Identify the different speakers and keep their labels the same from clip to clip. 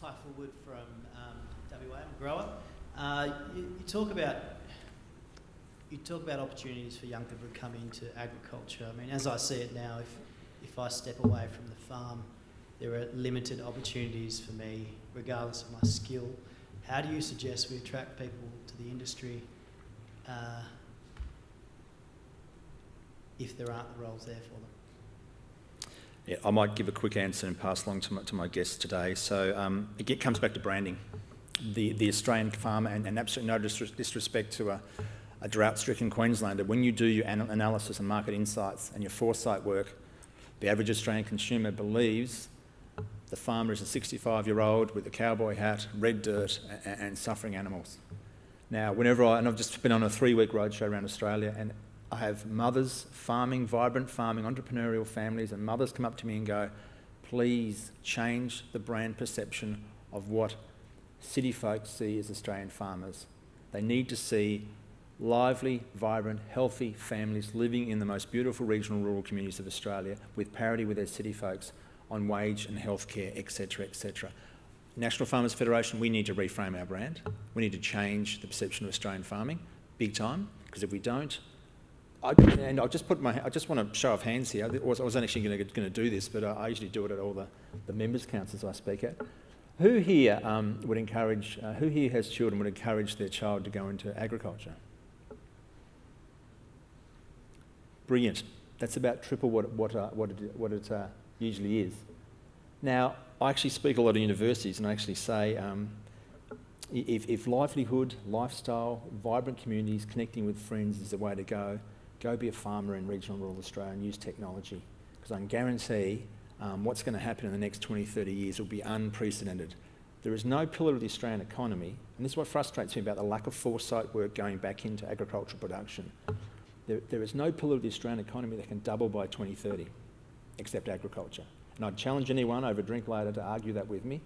Speaker 1: Ty Fullwood from um, WA, I'm a grower. Uh, you, you talk about you talk about opportunities for young people to come into agriculture. I mean, as I see it now, if if I step away from the farm, there are limited opportunities for me, regardless of my skill. How do you suggest we attract people to the industry uh, if there aren't the roles there for them?
Speaker 2: Yeah, I might give a quick answer and pass along to my, to my guests today. So um, it comes back to branding. The, the Australian farmer, and, and absolutely no disrespect to a, a drought-stricken Queenslander, when you do your analysis and market insights and your foresight work, the average Australian consumer believes the farmer is a 65-year-old with a cowboy hat, red dirt, and, and suffering animals. Now, whenever I, and I've just been on a three-week roadshow around Australia, and I have mothers farming, vibrant farming, entrepreneurial families, and mothers come up to me and go, please change the brand perception of what city folks see as Australian farmers. They need to see lively, vibrant, healthy families living in the most beautiful regional rural communities of Australia with parity with their city folks on wage and healthcare, etc., etc. National Farmers Federation, we need to reframe our brand. We need to change the perception of Australian farming, big time, because if we don't, I, and I'll just put my, I just want to show of hands here. I wasn't actually going to do this, but I usually do it at all the, the members' councils I speak at. Who here um, would encourage, uh, who here has children would encourage their child to go into agriculture? Brilliant. That's about triple what, what, uh, what it, what it uh, usually is. Now, I actually speak a lot of universities and I actually say um, if, if livelihood, lifestyle, vibrant communities, connecting with friends is the way to go, go be a farmer in regional rural Australia and use technology. Because I can guarantee um, what's going to happen in the next 20, 30 years will be unprecedented. There is no pillar of the Australian economy, and this is what frustrates me about the lack of foresight work going back into agricultural production. There, there is no pillar of the Australian economy that can double by 2030, except agriculture. And I'd challenge anyone over a drink later to argue that with me,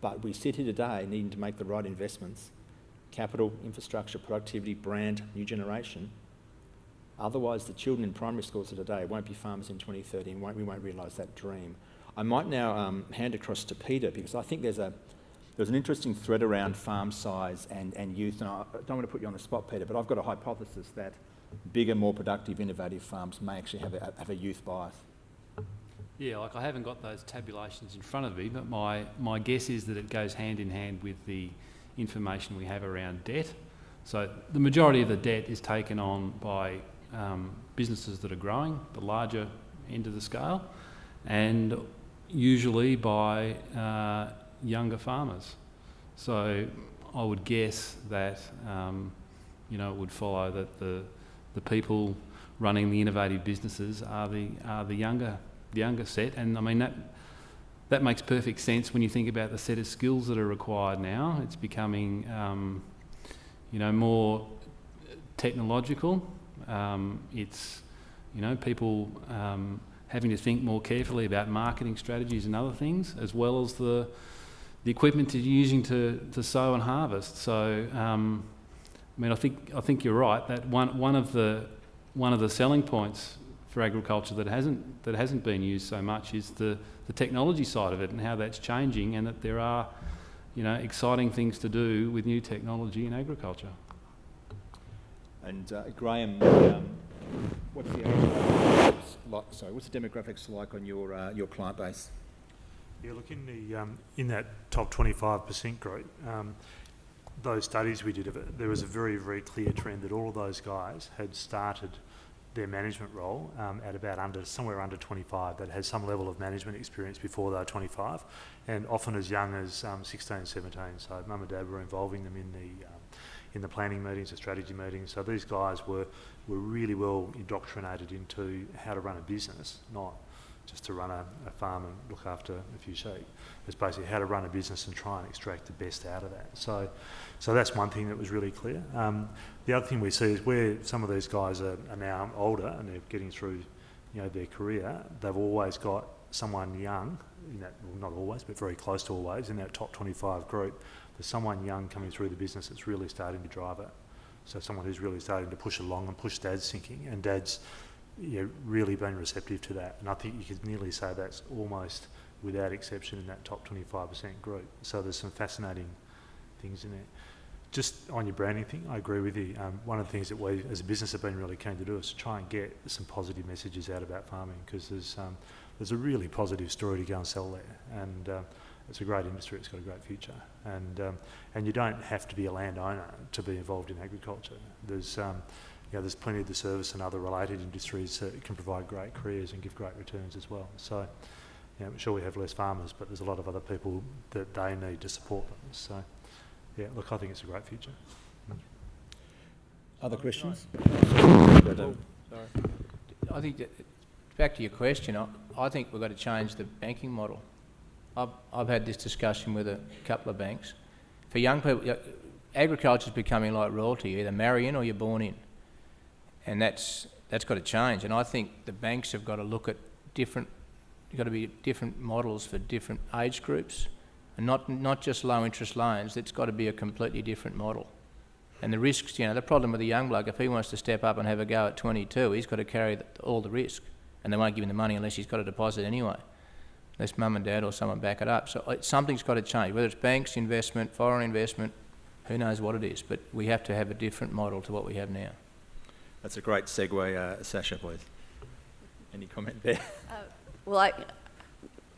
Speaker 2: but we sit here today needing to make the right investments, capital, infrastructure, productivity, brand, new generation, Otherwise, the children in primary schools of today won't be farmers in 2030 and won't, we won't realise that dream. I might now um, hand across to Peter because I think there's a there's an interesting thread around farm size and, and youth, and I don't want to put you on the spot, Peter, but I've got a hypothesis that bigger, more productive, innovative farms may actually have a, have a youth bias.
Speaker 3: Yeah, like I haven't got those tabulations in front of me, but my, my guess is that it goes hand in hand with the information we have around debt. So the majority of the debt is taken on by um, businesses that are growing, the larger end of the scale, and usually by uh, younger farmers. So I would guess that um, you know it would follow that the the people running the innovative businesses are the are the younger the younger set, and I mean that that makes perfect sense when you think about the set of skills that are required now. It's becoming um, you know more technological um, it's, you know, people um, having to think more carefully about marketing strategies and other things, as well as the the equipment you're using to, to sow and harvest. So, um, I mean, I think I think you're right that one one of the one of the selling points for agriculture that hasn't that hasn't been used so much is the the technology side of it and how that's changing, and that there are, you know, exciting things to do with new technology in agriculture.
Speaker 2: And uh, Graham, um, what's the like, sorry, what's the demographics like on your uh, your client base?
Speaker 4: Yeah, look in the um, in that top 25% group, um, those studies we did of it, there was a very very clear trend that all of those guys had started their management role um, at about under somewhere under 25 that had some level of management experience before they were 25 and often as young as um, 16 17 so mum and dad were involving them in the um, in the planning meetings, the strategy meetings. So these guys were, were really well indoctrinated into how to run a business, not just to run a, a farm and look after a few sheep. It's basically how to run a business and try and extract the best out of that. So, so that's one thing that was really clear. Um, the other thing we see is where some of these guys are, are now older and they're getting through, you know, their career. They've always got someone young, in that, well, not always, but very close to always, in that top 25 group there's someone young coming through the business that's really starting to drive it. So someone who's really starting to push along and push dad's thinking, and dad's you know, really been receptive to that. And I think you could nearly say that's almost without exception in that top 25% group. So there's some fascinating things in there. Just on your branding thing, I agree with you. Um, one of the things that we as a business have been really keen to do is to try and get some positive messages out about farming because there's, um, there's a really positive story to go and sell there. And uh, it's a great industry, it's got a great future. And, um, and you don't have to be a landowner to be involved in agriculture. There's, um, you know, there's plenty of the service and other related industries that can provide great careers and give great returns as well. So, you know, sure we have less farmers, but there's a lot of other people that they need to support them. So, yeah, look, I think it's a great future.
Speaker 2: Other questions? Sorry.
Speaker 5: I think that, back to your question, I, I think we've got to change the banking model. I've, I've had this discussion with a couple of banks. For young people, agriculture is becoming like royalty. You either marry in or you're born in. And that's, that's got to change. And I think the banks have got to look at different, got to be different models for different age groups. And not, not just low interest loans, it's got to be a completely different model. And the risks, you know, the problem with a young bloke, if he wants to step up and have a go at 22, he's got to carry the, all the risk. And they won't give him the money unless he's got a deposit anyway. Unless mum and dad or someone back it up. So it, something's got to change, whether it's banks, investment, foreign investment, who knows what it is. But we have to have a different model to what we have now.
Speaker 2: That's a great segue, uh, Sasha, please. Any comment there?
Speaker 6: Well, I,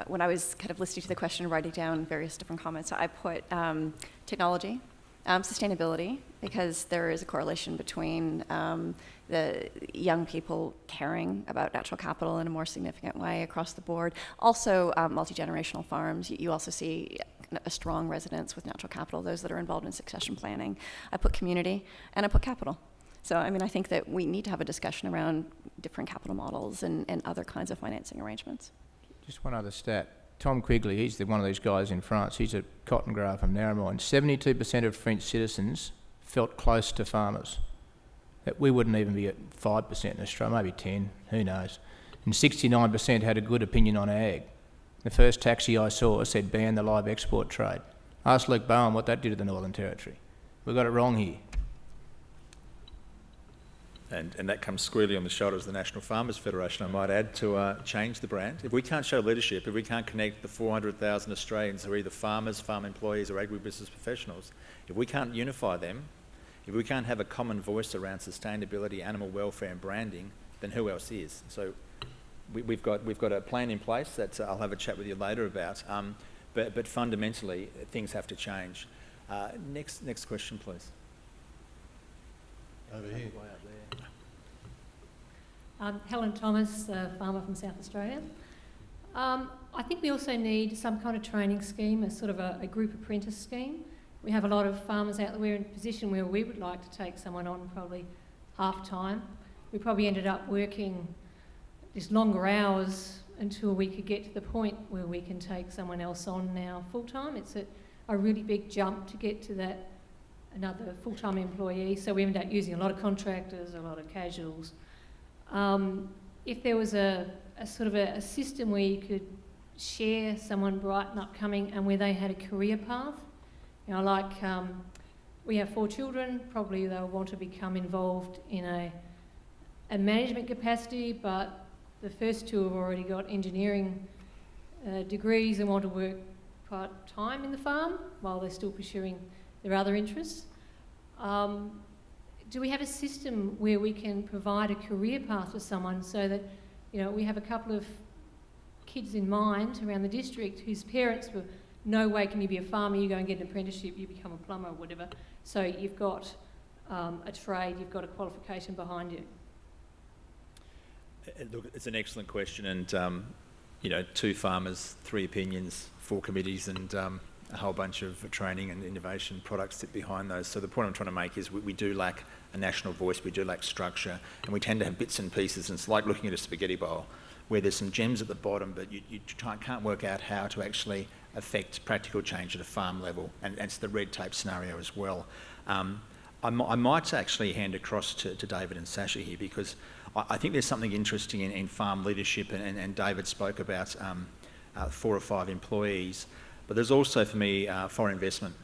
Speaker 6: when I was kind of listening to the question and writing down various different comments, I put um, technology, um, sustainability, because there is a correlation between um, the young people caring about natural capital in a more significant way across the board. Also, um, multi generational farms. You, also see a strong residence with natural capital, those that are involved in succession planning. I put community and I put capital. So, I mean, I think that we need to have a discussion around different capital models and, and other kinds of financing arrangements.
Speaker 5: Just one other stat. Tom Quigley, he's the, one of these guys in France. He's a cotton grower from Narromine. 72% of French citizens felt close to farmers. That we wouldn't even be at 5% in Australia, maybe 10, who knows. And 69% had a good opinion on ag. The first taxi I saw said ban the live export trade. Ask Luke Bowen what that did to the Northern Territory. We got it wrong here.
Speaker 2: And, and that comes squarely on the shoulders of the National Farmers Federation, I might add, to uh, change the brand. If we can't show leadership, if we can't connect the 400,000 Australians who are either farmers, farm employees, or agribusiness professionals, if we can't unify them, if we can't have a common voice around sustainability, animal welfare, and branding, then who else is? So we, have got, we've got a plan in place that uh, I'll have a chat with you later about, um, but, but fundamentally, things have to change. Uh, next, next question, please.
Speaker 7: Over here.
Speaker 8: Um, Helen Thomas, a farmer from South Australia. Um, I think we also need some kind of training scheme, a sort of a, a, group apprentice scheme. We have a lot of farmers out there. We're in a position where we would like to take someone on probably half time. We probably ended up working just longer hours until we could get to the point where we can take someone else on now full time. It's a, a really big jump to get to that another full time employee. So we end up using a lot of contractors, a lot of casuals. Um, if there was a, a sort of a, a, system where you could share someone bright and upcoming and where they had a career path, you know, like um, we have four children, probably they'll want to become involved in a, a management capacity, but the first two have already got engineering uh, degrees and want to work part time in the farm while they're still pursuing their other interests. Um, do we have a system where we can provide a career path for someone so that, you know, we have a couple of kids in mind around the district whose parents were, no way can you be a farmer, you go and get an apprenticeship, you become a plumber or whatever. So you've got um, a trade, you've got a qualification behind you.
Speaker 2: Uh, look, it's an excellent question, and um, you know, two farmers, three opinions, four committees, and um, a whole bunch of training and innovation products sit behind those. So the point I'm trying to make is we, we, do lack a national voice, we do lack structure, and we tend to have bits and pieces, and it's like looking at a spaghetti bowl where there's some gems at the bottom, but you, you can't work out how to actually affect practical change at a farm level, and, and it's the red tape scenario as well. Um, I, I, might actually hand across to, to, David and Sasha here because I, I think there's something interesting in, in farm leadership, and, and, and David spoke about um, uh, four or five employees. But there's also, for me, uh, foreign investment.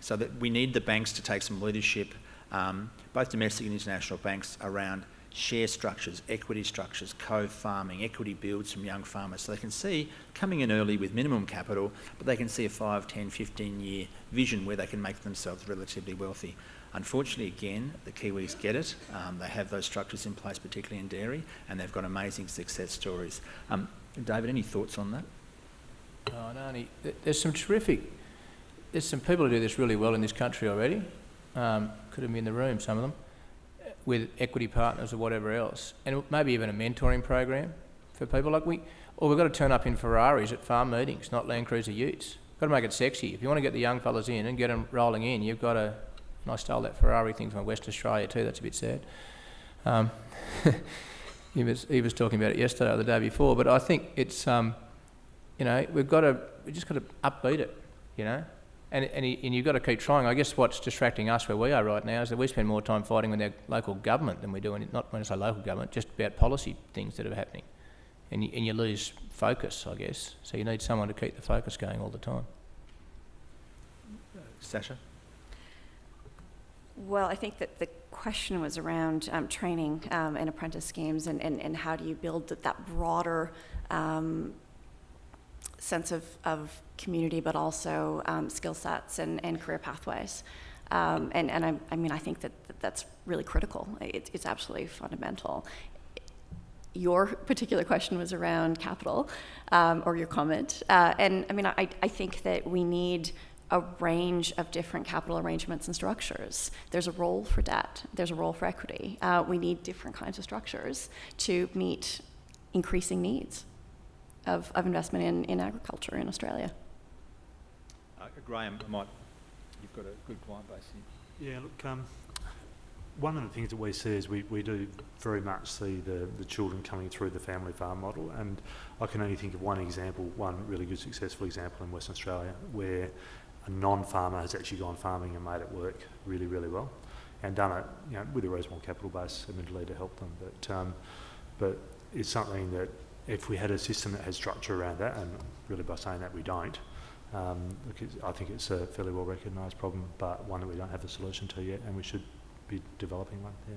Speaker 2: So that we need the banks to take some leadership, um, both domestic and international banks, around share structures, equity structures, co-farming, equity builds from young farmers. So they can see coming in early with minimum capital, but they can see a 5, 10, 15 year vision where they can make themselves relatively wealthy. Unfortunately, again, the Kiwis get it. Um, they have those structures in place, particularly in dairy, and they've got amazing success stories. Um, David, any thoughts on that?
Speaker 5: Oh, no, there's some terrific, there's some people who do this really well in this country already. Um, could have been in the room, some of them, with equity partners or whatever else. And maybe even a mentoring program for people like we, or we've got to turn up in Ferraris at farm meetings, not Land Cruiser utes. Got to make it sexy. If you want to get the young fellas in and get them rolling in, you've got to, and I stole that Ferrari thing from West Australia too, that's a bit sad. Um, he, was, he was talking about it yesterday or the day before, but I think it's, um, you know, we've got to, we just got to upbeat it, you know, and, and, y- and you've got to keep trying. I guess what's distracting us where we are right now is that we spend more time fighting with our local government than we do, in, not when I say local government, just about policy things that are happening. And you, and you lose focus, I guess. So you need someone to keep the focus going all the time.
Speaker 2: Sasha?
Speaker 6: Well, I think that the question was around um, training um, and apprentice schemes and, and, and how do you build that, that broader um, sense of, of community, but also um, skill sets and, and career pathways. Um, and and I, I mean, I think that, that that's really critical. It, it's absolutely fundamental. Your particular question was around capital, um, or your comment. Uh, and I mean, I, I think that we need a range of different capital arrangements and structures. There's a role for debt, there's a role for equity. Uh, we need different kinds of structures to meet increasing needs of, of investment in, in agriculture in Australia.
Speaker 2: Uh, Graham, I might, you've got a good client base here.
Speaker 4: Yeah, look, um, one of the things that we see is we, we do very much see the, the children coming through the family farm model, and I can only think of one example, one really good successful example in Western Australia, where a non-farmer has actually gone farming and made it work really, really well, and done it, you know, with a reasonable capital base, admittedly, to help them. But, um, but it's something that if we had a system that had structure around that, and really by saying that we don't, um, look, I think it's a fairly well recognised problem, but one that we don't have a solution to yet, and we should be developing one. Yeah.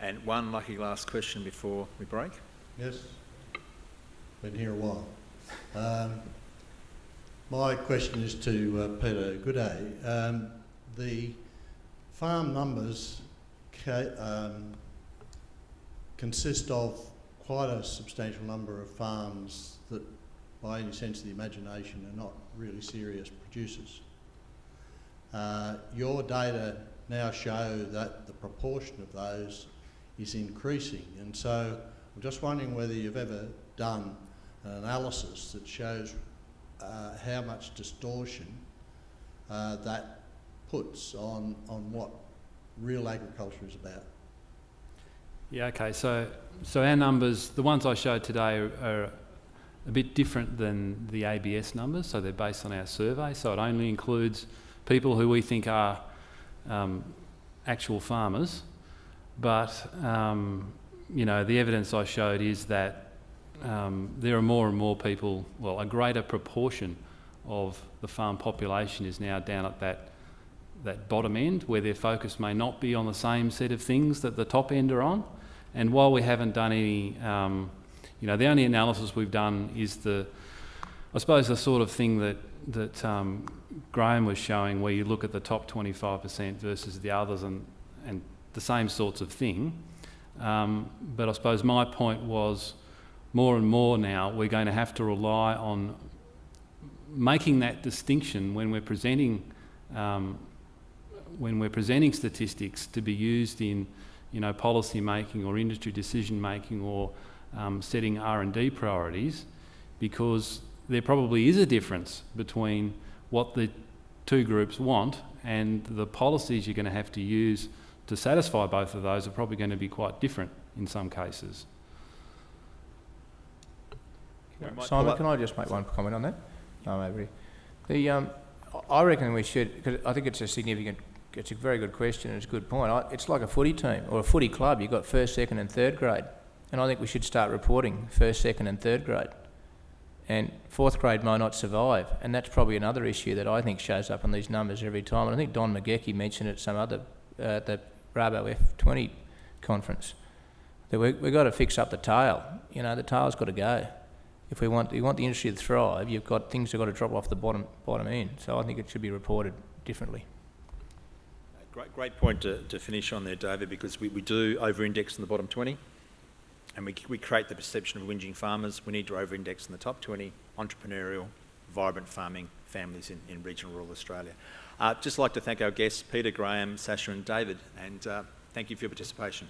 Speaker 2: And one lucky last question before we break.
Speaker 7: Yes, been here a while. Um, my question is to uh, Peter Gooday. Um, the farm numbers ca- um, consist of quite a substantial number of farms that, by any sense of the imagination, are not really serious producers. Uh, your data now show that the proportion of those is increasing, and so I'm just wondering whether you've ever done an analysis that shows uh, how much distortion uh, that puts on, on what real agriculture is about.
Speaker 3: Yeah, okay. So, so our numbers, the ones I showed today, are, are a bit different than the ABS numbers. So they're based on our survey. So it only includes people who we think are um, actual farmers. But um, you know, the evidence I showed is that um, there are more and more people. Well, a greater proportion of the farm population is now down at that that bottom end, where their focus may not be on the same set of things that the top end are on. And while we haven't done any, um, you know, the only analysis we've done is the, I suppose, the sort of thing that that um, Graham was showing, where you look at the top 25% versus the others, and and the same sorts of thing. Um, but I suppose my point was, more and more now, we're going to have to rely on making that distinction when we're presenting um, when we're presenting statistics to be used in you know, policy making or industry decision making or um, setting R&D priorities because there probably is a difference between what the two groups want and the policies you're going to have to use to satisfy both of those are probably going to be quite different in some cases.
Speaker 5: Simon, can I just make one comment on that? No, maybe. The, um, I reckon we should, because I think it's a significant, it's a very good question and it's a good point. I, it's like a footy team or a footy club. You've got first, second and third grade. And I think we should start reporting first, second and third grade. And fourth grade might not survive. And that's probably another issue that I think shows up in these numbers every time. And I think Don McGauchie mentioned it some other, uh, the Bravo F20 conference. That we, we've got to fix up the tail. You know, the tail's got to go. If we want, you want the industry to thrive, you've got things that have got to drop off the bottom, bottom end. So I think it should be reported differently.
Speaker 2: Great, great point to, to finish on there, David, because we, we do over-index in the bottom 20, and we, we create the perception of whinging farmers. We need to over-index in the top 20, entrepreneurial, vibrant farming families in, in regional rural Australia. Uh, just like to thank our guests, Peter, Graham, Sasha and David, and uh, thank you for your participation.